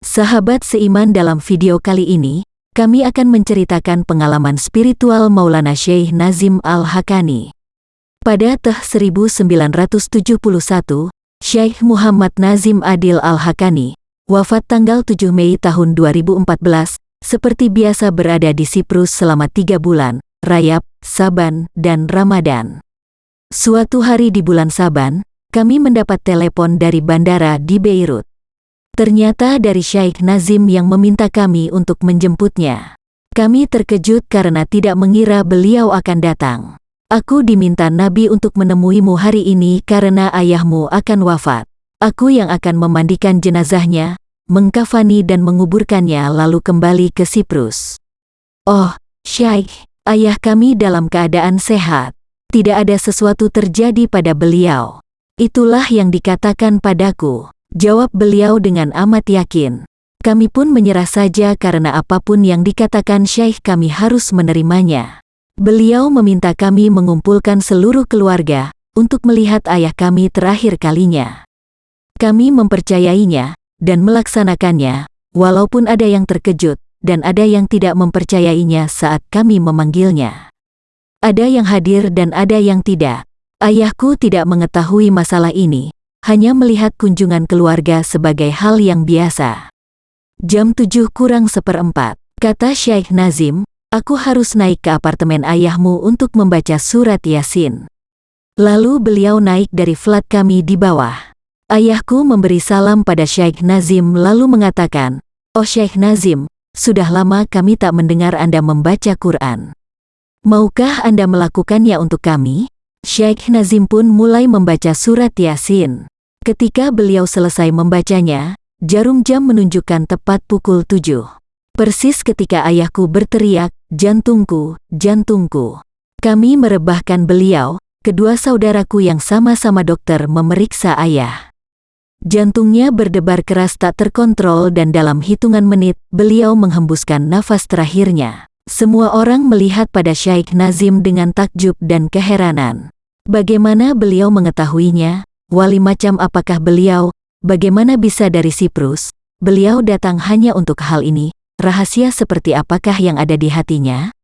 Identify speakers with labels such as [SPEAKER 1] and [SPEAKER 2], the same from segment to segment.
[SPEAKER 1] Sahabat seiman dalam video kali ini, kami akan menceritakan pengalaman spiritual Maulana Syekh Nazim Al-Hakani. Pada Teh 1971, Syekh Muhammad Nazim Adil Al-Hakani, wafat tanggal 7 Mei tahun 2014, seperti biasa berada di Siprus selama tiga bulan, Rayap, Saban, dan Ramadan. Suatu hari di bulan Saban, kami mendapat telepon dari bandara di Beirut. Ternyata dari Syekh Nazim yang meminta kami untuk menjemputnya. Kami terkejut karena tidak mengira beliau akan datang. Aku diminta Nabi untuk menemuimu hari ini karena ayahmu akan wafat. Aku yang akan memandikan jenazahnya, mengkafani dan menguburkannya lalu kembali ke Siprus. Oh, Syekh, ayah kami dalam keadaan sehat. Tidak ada sesuatu terjadi pada beliau. Itulah yang dikatakan padaku. Jawab beliau dengan amat yakin. Kami pun menyerah saja karena apa pun yang dikatakan Syekh kami harus menerimanya. Beliau meminta kami mengumpulkan seluruh keluarga untuk melihat ayah kami terakhir kalinya. Kami mempercayainya dan melaksanakannya, walaupun ada yang terkejut dan ada yang tidak mempercayainya saat kami memanggilnya. Ada yang hadir dan ada yang tidak. Ayahku tidak mengetahui masalah ini, hanya melihat kunjungan keluarga sebagai hal yang biasa. Jam tujuh kurang seperempat, kata Syekh Nazim, aku harus naik ke apartemen ayahmu untuk membaca surat Yasin. Lalu beliau naik dari flat kami di bawah. Ayahku memberi salam pada Syekh Nazim lalu mengatakan, Oh Syekh Nazim, sudah lama kami tak mendengar Anda membaca Quran. Maukah Anda melakukannya untuk kami? Syekh Nazim pun mulai membaca surat Yasin. Ketika beliau selesai membacanya, jarum jam menunjukkan tepat pukul tujuh. Persis ketika ayahku berteriak, jantungku, jantungku. Kami merebahkan beliau, kedua saudaraku yang sama-sama dokter memeriksa ayah. Jantungnya berdebar keras tak terkontrol dan dalam hitungan menit, beliau menghembuskan nafas terakhirnya. Semua orang melihat pada Syekh Nazim dengan takjub dan keheranan. Bagaimana beliau mengetahuinya? Wali macam apakah beliau? Bagaimana bisa dari Siprus? Beliau datang hanya untuk hal ini. Rahasia seperti apakah yang ada di hatinya?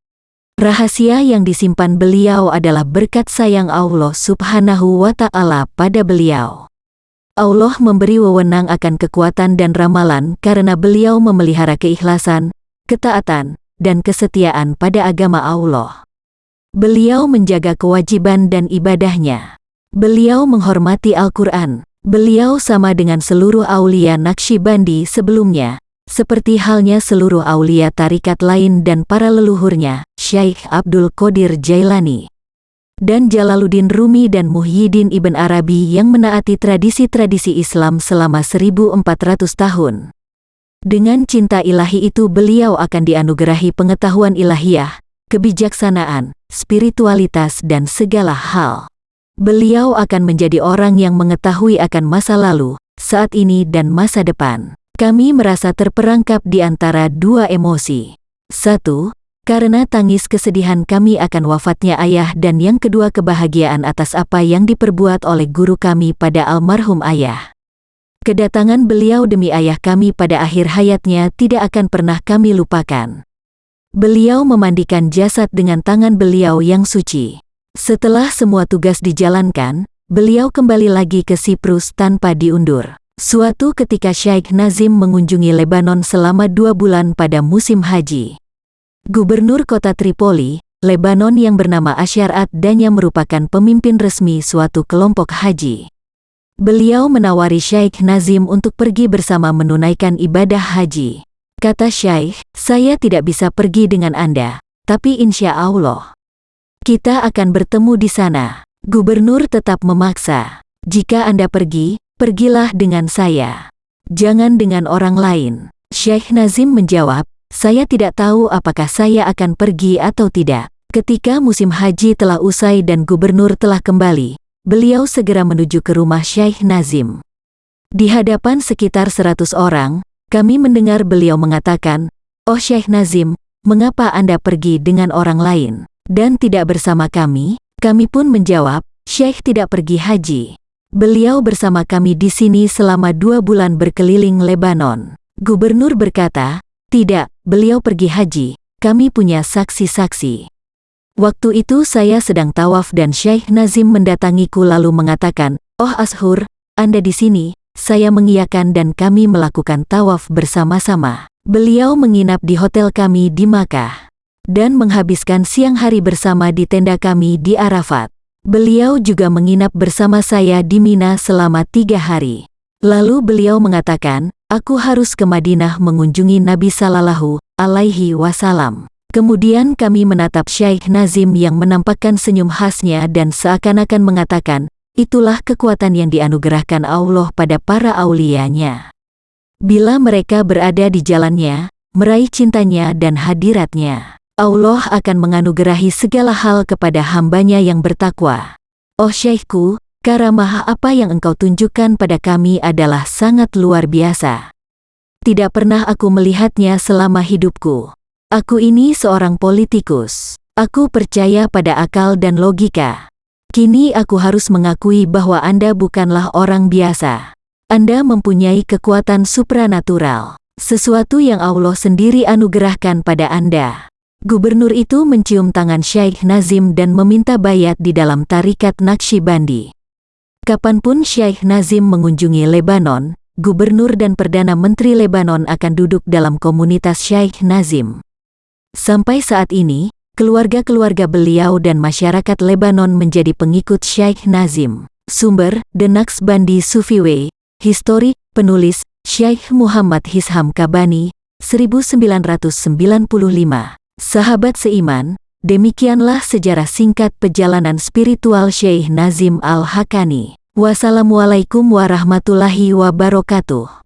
[SPEAKER 1] Rahasia yang disimpan beliau adalah berkat sayang Allah subhanahu wa ta'ala pada beliau. Allah memberi wewenang akan kekuatan dan ramalan karena beliau memelihara keikhlasan, ketaatan, dan kesetiaan pada agama Allah. Beliau menjaga kewajiban dan ibadahnya. Beliau menghormati Al-Quran. Beliau sama dengan seluruh aulia Naqsyibandi sebelumnya, seperti halnya seluruh aulia tarikat lain dan para leluhurnya, Syekh Abdul Qadir Jailani. Dan Jalaluddin Rumi dan Muhyiddin Ibn Arabi yang menaati tradisi-tradisi Islam selama 1400 tahun. Dengan cinta ilahi itu beliau akan dianugerahi pengetahuan ilahiyah, kebijaksanaan, spiritualitas dan segala hal. Beliau akan menjadi orang yang mengetahui akan masa lalu, saat ini dan masa depan. Kami merasa terperangkap di antara dua emosi. Satu, karena tangis kesedihan kami akan wafatnya ayah dan yang kedua kebahagiaan atas apa yang diperbuat oleh guru kami pada almarhum ayah. Kedatangan beliau demi ayah kami pada akhir hayatnya tidak akan pernah kami lupakan. Beliau memandikan jasad dengan tangan beliau yang suci. Setelah semua tugas dijalankan, beliau kembali lagi ke Siprus tanpa diundur. Suatu ketika Syekh Nazim mengunjungi Lebanon selama dua bulan pada musim haji. Gubernur kota Tripoli, Lebanon yang bernama Asyarat dan yang merupakan pemimpin resmi suatu kelompok haji. Beliau menawari Syekh Nazim untuk pergi bersama menunaikan ibadah haji. Kata Syekh, saya tidak bisa pergi dengan Anda, tapi insya Allah, kita akan bertemu di sana. Gubernur tetap memaksa. Jika Anda pergi, pergilah dengan saya. Jangan dengan orang lain. Syekh Nazim menjawab, saya tidak tahu apakah saya akan pergi atau tidak. Ketika musim haji telah usai dan gubernur telah kembali, beliau segera menuju ke rumah Syekh Nazim. Di hadapan sekitar seratus orang, kami mendengar beliau mengatakan, Oh Syekh Nazim, mengapa Anda pergi dengan orang lain? dan tidak bersama kami, kami pun menjawab, Syekh tidak pergi haji. Beliau bersama kami di sini selama dua bulan berkeliling Lebanon. Gubernur berkata, tidak, beliau pergi haji, kami punya saksi-saksi. Waktu itu saya sedang tawaf dan Syekh Nazim mendatangiku lalu mengatakan, Oh Ashur, Anda di sini, saya mengiyakan dan kami melakukan tawaf bersama-sama. Beliau menginap di hotel kami di Makkah dan menghabiskan siang hari bersama di tenda kami di Arafat. Beliau juga menginap bersama saya di Mina selama tiga hari. Lalu beliau mengatakan, aku harus ke Madinah mengunjungi Nabi Sallallahu Alaihi Wasallam. Kemudian kami menatap Syekh Nazim yang menampakkan senyum khasnya dan seakan-akan mengatakan, itulah kekuatan yang dianugerahkan Allah pada para aulianya. Bila mereka berada di jalannya, meraih cintanya dan hadiratnya, Allah akan menganugerahi segala hal kepada hambanya yang bertakwa. Oh Syekhku, Karamah apa yang engkau tunjukkan pada kami adalah sangat luar biasa. Tidak pernah aku melihatnya selama hidupku. Aku ini seorang politikus. Aku percaya pada akal dan logika. Kini aku harus mengakui bahwa Anda bukanlah orang biasa. Anda mempunyai kekuatan supranatural, sesuatu yang Allah sendiri anugerahkan pada Anda. Gubernur itu mencium tangan Syekh Nazim dan meminta bayat di dalam tarikat Naqshbandi. Kapan pun Syekh Nazim mengunjungi Lebanon, Gubernur dan Perdana Menteri Lebanon akan duduk dalam komunitas Syekh Nazim. Sampai saat ini, keluarga-keluarga beliau dan masyarakat Lebanon menjadi pengikut Syekh Nazim. Sumber, The Naqshbandi Sufiwe, Histori, penulis, Syekh Muhammad Hisham Kabani, 1995. Sahabat seiman, Demikianlah sejarah singkat perjalanan spiritual Syekh Nazim Al-Hakani. Wassalamualaikum warahmatullahi wabarakatuh.